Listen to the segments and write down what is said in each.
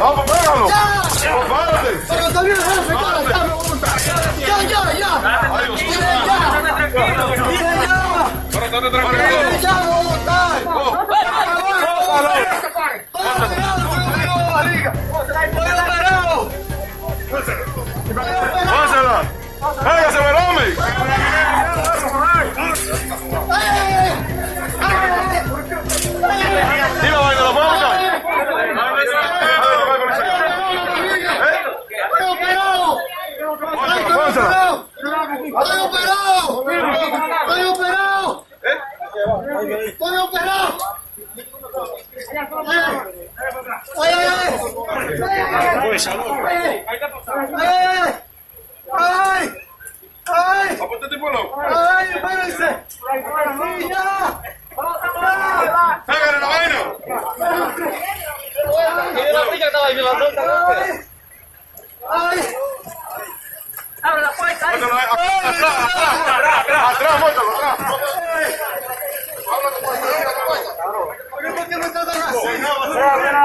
Vamos, vamos! Vamos, vamos! ¡Ay! ¡Ay! ¡Ay! ¡Ay! ay, ay! ¡Ay, espérense! ay ya! Ay, la ¡Ay! ¡Ay! la ¡Ay! ¡Ay! la atrás, atrás! ¡Abre la puerta, atrás, atrás, la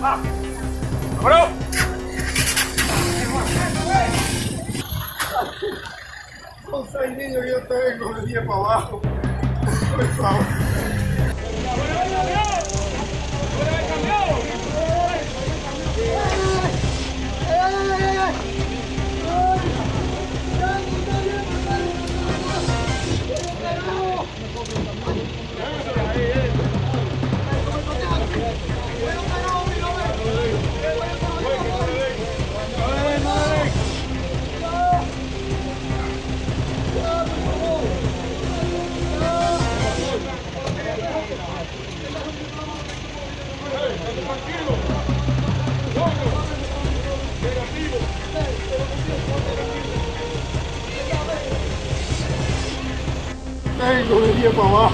¡Vámonos! os seis niños eu estoy con el día para abajo. Por favor. mão, ó.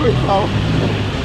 Coitado.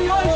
有有